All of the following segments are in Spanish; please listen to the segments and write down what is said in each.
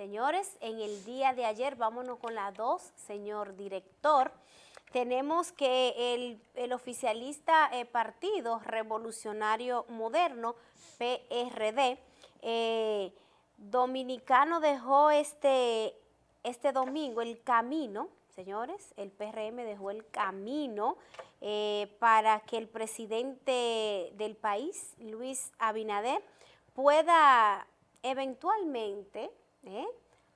Señores, en el día de ayer, vámonos con la dos, señor director, tenemos que el, oficialista eh, Partido Revolucionario Moderno, PRD, eh, dominicano dejó este, este domingo el camino, señores, el PRM dejó el camino eh, para que el presidente del país, Luis Abinader, pueda eventualmente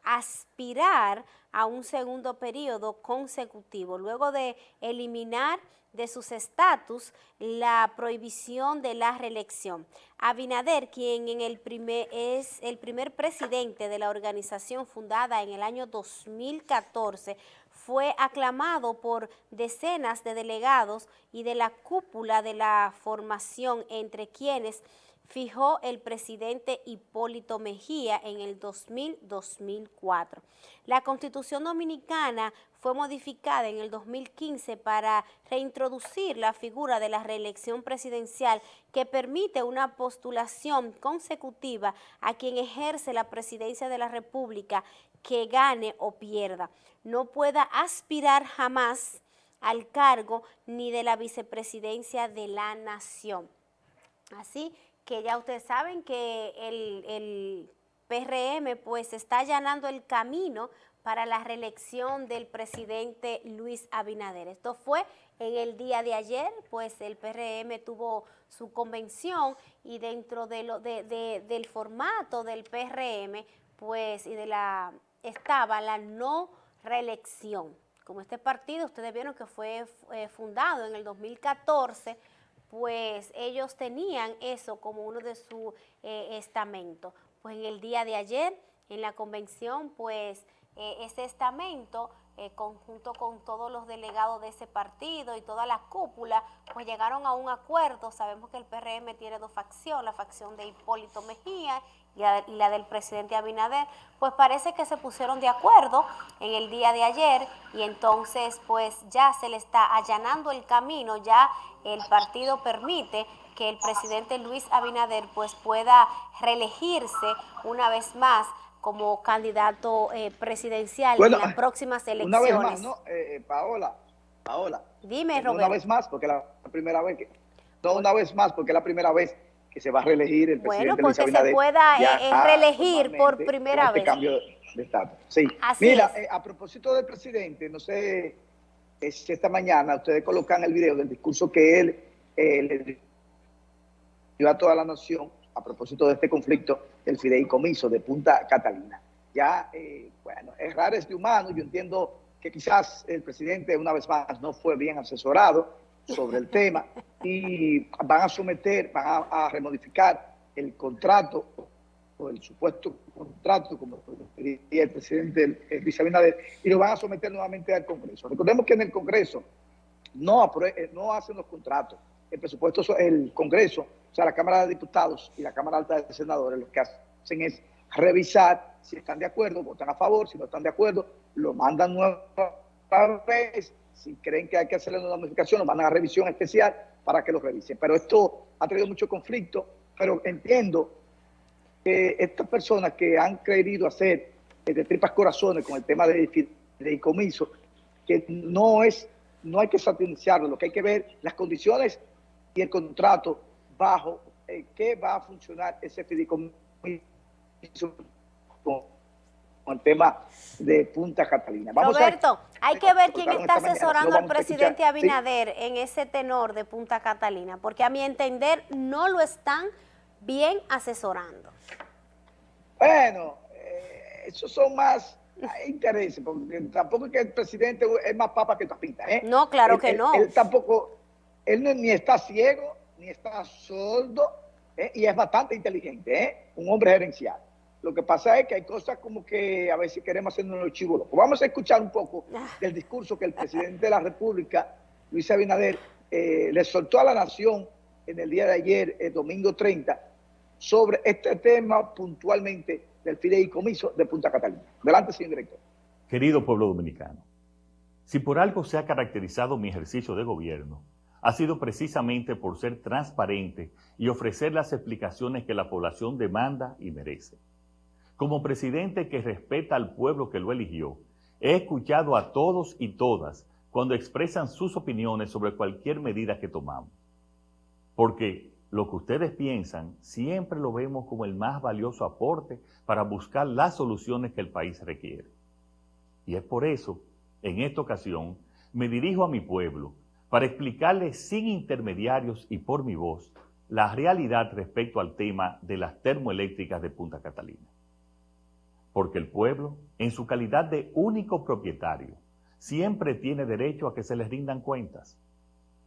aspirar a un segundo periodo consecutivo, luego de eliminar de sus estatus la prohibición de la reelección. Abinader, quien en el primer, es el primer presidente de la organización fundada en el año 2014, fue aclamado por decenas de delegados y de la cúpula de la formación, entre quienes fijó el presidente Hipólito Mejía en el 2000-2004. La Constitución Dominicana fue modificada en el 2015 para reintroducir la figura de la reelección presidencial que permite una postulación consecutiva a quien ejerce la presidencia de la República que gane o pierda. No pueda aspirar jamás al cargo ni de la vicepresidencia de la nación. Así que ya ustedes saben que el, PRM pues está allanando el camino para la reelección del presidente Luis Abinader. Esto fue en el día de ayer, pues el PRM tuvo su convención y dentro de lo, del formato del PRM, pues y de la estaba la no reelección. Como este partido, ustedes vieron que fue eh, fundado en el 2014 pues ellos tenían eso como uno de sus eh, estamentos. Pues en el día de ayer, en la convención, pues eh, ese estamento, eh, conjunto con todos los delegados de ese partido y toda la cúpula, pues llegaron a un acuerdo. Sabemos que el PRM tiene dos facciones, la facción de Hipólito Mejía y la, del presidente Abinader, pues parece que se pusieron de acuerdo en el día de ayer y entonces pues ya se le está allanando el camino, ya el partido permite que el presidente Luis Abinader pues pueda reelegirse una vez más como candidato eh, presidencial en las próximas elecciones. Una vez más, ¿no? Eh, eh, Paola, Paola. Dime, Roberto. Una vez más, porque la primera vez que... No, una vez más, porque es la primera vez que se va a reelegir el presidente Bueno, porque se pueda reelegir por primera este vez. cambio de estatus. Sí. Mira, a propósito del presidente, no sé si esta mañana ustedes colocan el video del discurso que él le dio a toda la nación a propósito de este conflicto del fideicomiso de Punta Catalina. Ya, eh, bueno, errar es de humano, yo entiendo que quizás el presidente una vez más no fue bien asesorado sobre el tema y van a someter, van a, remodificar el contrato o el supuesto contrato, como diría el presidente Luis Abinader, y lo van a someter nuevamente al Congreso. Recordemos que en el Congreso no, eh, no hacen los contratos, el presupuesto, el Congreso, o sea, la Cámara de Diputados y la Cámara Alta de Senadores, lo que hacen es revisar si están de acuerdo, votan a favor, si no están de acuerdo, lo mandan nueva vez, si creen que hay que hacerle una modificación, lo mandan a revisión especial para que lo revisen. Pero esto ha traído mucho conflicto, pero entiendo que estas personas que han querido hacer de tripas corazones con el tema de, de comiso, que no es, no hay que satanizarlo, lo que hay que ver las condiciones y el contrato bajo eh, que va a funcionar ese fideicomiso con, el tema de Punta Catalina. Roberto, hay que ver quién está asesorando al presidente Abinader en ese tenor de Punta Catalina, porque a mi entender no lo están bien asesorando. Bueno, eh, esos son más intereses, porque tampoco es que el presidente es más papa que tapita. ¿eh? No, claro que no. Él tampoco él ni está ciego, ni está sordo, ¿eh? y es bastante inteligente, ¿eh? un hombre gerencial. Lo que pasa es que hay cosas como que a veces queremos hacernos los chivos locos. Vamos a escuchar un poco ah. del discurso que el presidente de la República, Luis Abinader, eh, le soltó a la nación en el día de ayer, el domingo 30, sobre este tema puntualmente del fideicomiso de Punta Catalina. Adelante, señor director. Querido pueblo dominicano, si por algo se ha caracterizado mi ejercicio de gobierno, ha sido precisamente por ser transparente y ofrecer las explicaciones que la población demanda y merece. Como presidente que respeta al pueblo que lo eligió, he escuchado a todos y todas cuando expresan sus opiniones sobre cualquier medida que tomamos. Porque lo que ustedes piensan siempre lo vemos como el más valioso aporte para buscar las soluciones que el país requiere. Y es por eso, en esta ocasión, me dirijo a mi pueblo para explicarles sin intermediarios y por mi voz la realidad respecto al tema de las termoeléctricas de Punta Catalina. Porque el pueblo, en su calidad de único propietario, siempre tiene derecho a que se les rindan cuentas.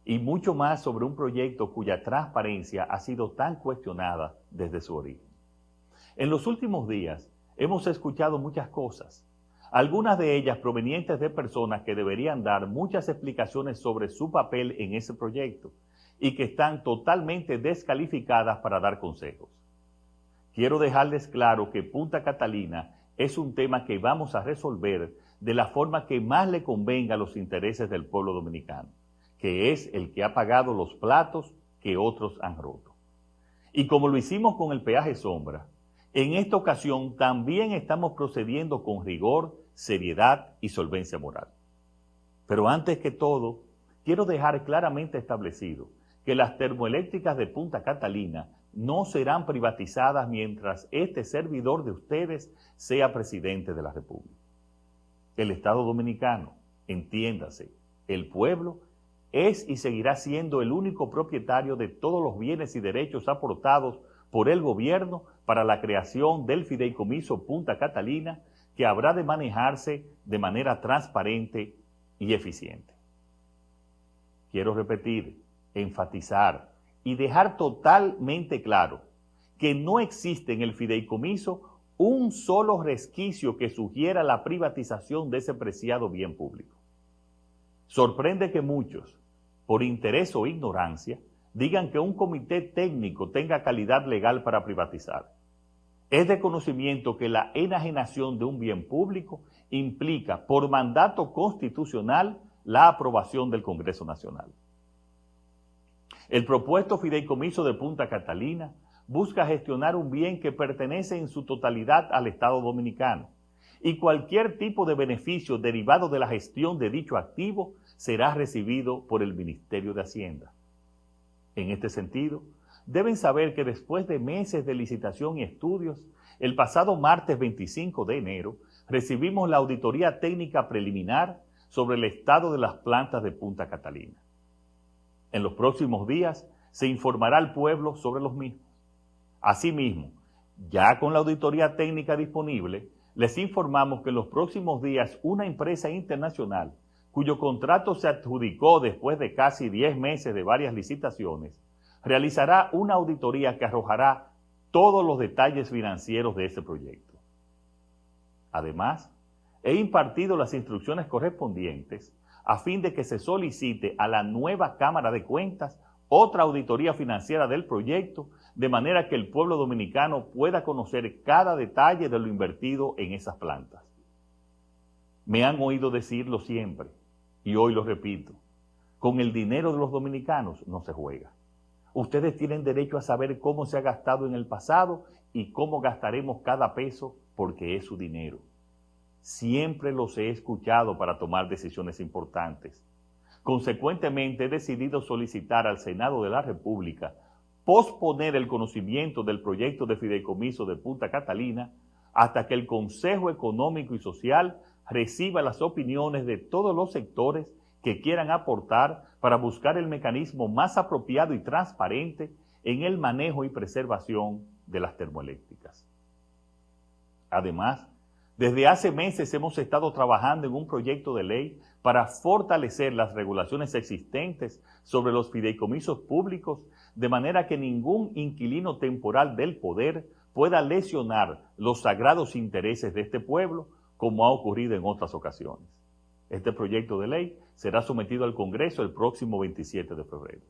Y mucho más sobre un proyecto cuya transparencia ha sido tan cuestionada desde su origen. En los últimos días hemos escuchado muchas cosas, algunas de ellas provenientes de personas que deberían dar muchas explicaciones sobre su papel en ese proyecto y que están totalmente descalificadas para dar consejos. Quiero dejarles claro que Punta Catalina es un tema que vamos a resolver de la forma que más le convenga a los intereses del pueblo dominicano, que es el que ha pagado los platos que otros han roto. Y como lo hicimos con el peaje sombra, en esta ocasión también estamos procediendo con rigor, seriedad y solvencia moral. Pero antes que todo, quiero dejar claramente establecido que las termoeléctricas de Punta Catalina no serán privatizadas mientras este servidor de ustedes sea presidente de la República. El Estado Dominicano, entiéndase, el pueblo, es y seguirá siendo el único propietario de todos los bienes y derechos aportados por el gobierno para la creación del fideicomiso Punta Catalina, que habrá de manejarse de manera transparente y eficiente. Quiero repetir, enfatizar y dejar totalmente claro que no existe en el fideicomiso un solo resquicio que sugiera la privatización de ese preciado bien público. Sorprende que muchos, por interés o ignorancia, digan que un comité técnico tenga calidad legal para privatizar. Es de conocimiento que la enajenación de un bien público implica, por mandato constitucional, la aprobación del Congreso Nacional. El propuesto fideicomiso de Punta Catalina busca gestionar un bien que pertenece en su totalidad al Estado Dominicano y cualquier tipo de beneficio derivado de la gestión de dicho activo será recibido por el Ministerio de Hacienda. En este sentido, deben saber que después de meses de licitación y estudios, el pasado martes 25 de enero recibimos la auditoría técnica preliminar sobre el estado de las plantas de Punta Catalina. En los próximos días se informará al pueblo sobre los mismos. Asimismo, ya con la auditoría técnica disponible, les informamos que en los próximos días una empresa internacional cuyo contrato se adjudicó después de casi 10 meses de varias licitaciones, realizará una auditoría que arrojará todos los detalles financieros de ese proyecto. Además, he impartido las instrucciones correspondientes a fin de que se solicite a la nueva Cámara de Cuentas otra auditoría financiera del proyecto, de manera que el pueblo dominicano pueda conocer cada detalle de lo invertido en esas plantas. Me han oído decirlo siempre, y hoy lo repito, con el dinero de los dominicanos no se juega. Ustedes tienen derecho a saber cómo se ha gastado en el pasado y cómo gastaremos cada peso porque es su dinero. Siempre los he escuchado para tomar decisiones importantes. Consecuentemente, he decidido solicitar al Senado de la República posponer el conocimiento del proyecto de fideicomiso de Punta Catalina hasta que el Consejo Económico y Social reciba las opiniones de todos los sectores que quieran aportar para buscar el mecanismo más apropiado y transparente en el manejo y preservación de las termoeléctricas. Además, desde hace meses hemos estado trabajando en un proyecto de ley para fortalecer las regulaciones existentes sobre los fideicomisos públicos de manera que ningún inquilino temporal del poder pueda lesionar los sagrados intereses de este pueblo como ha ocurrido en otras ocasiones. Este proyecto de ley será sometido al Congreso el próximo 27 de febrero.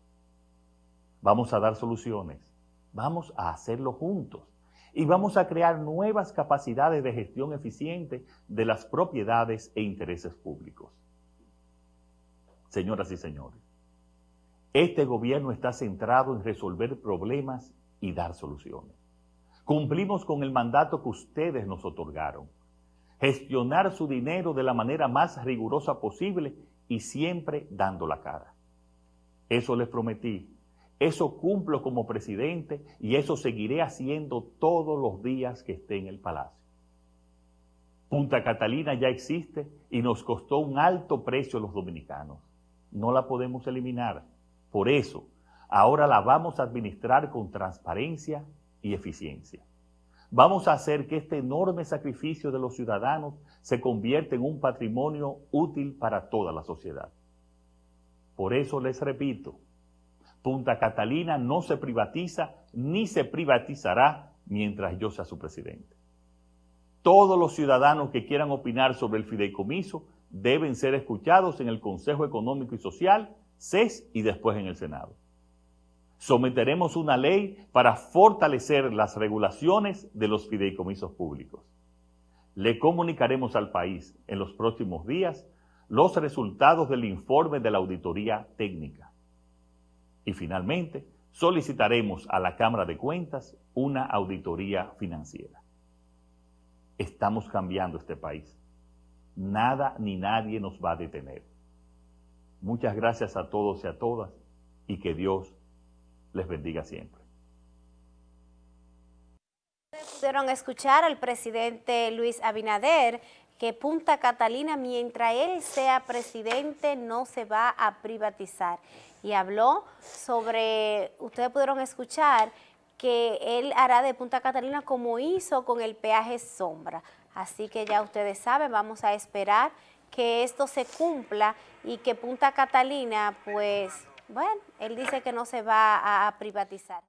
Vamos a dar soluciones, vamos a hacerlo juntos y vamos a crear nuevas capacidades de gestión eficiente de las propiedades e intereses públicos. Señoras y señores, este gobierno está centrado en resolver problemas y dar soluciones. Cumplimos con el mandato que ustedes nos otorgaron. Gestionar su dinero de la manera más rigurosa posible y siempre dando la cara. Eso les prometí. Eso cumplo como presidente y eso seguiré haciendo todos los días que esté en el palacio. Punta Catalina ya existe y nos costó un alto precio los dominicanos. No la podemos eliminar. Por eso, ahora la vamos a administrar con transparencia y eficiencia. Vamos a hacer que este enorme sacrificio de los ciudadanos se convierta en un patrimonio útil para toda la sociedad. Por eso les repito, Punta Catalina no se privatiza ni se privatizará mientras yo sea su presidente. Todos los ciudadanos que quieran opinar sobre el fideicomiso deben ser escuchados en el Consejo Económico y Social, CES y después en el Senado. Someteremos una ley para fortalecer las regulaciones de los fideicomisos públicos. Le comunicaremos al país en los próximos días los resultados del informe de la auditoría técnica. Y finalmente, solicitaremos a la Cámara de Cuentas una auditoría financiera. Estamos cambiando este país. Nada ni nadie nos va a detener. Muchas gracias a todos y a todas y que Dios les bendiga siempre. Pudieron escuchar al presidente Luis Abinader que Punta Catalina, mientras él sea presidente, no se va a privatizar. Y habló sobre, ustedes pudieron escuchar que él hará de Punta Catalina como hizo con el peaje sombra. Así que ya ustedes saben, vamos a esperar que esto se cumpla y que Punta Catalina, pues, bueno, él dice que no se va a privatizar.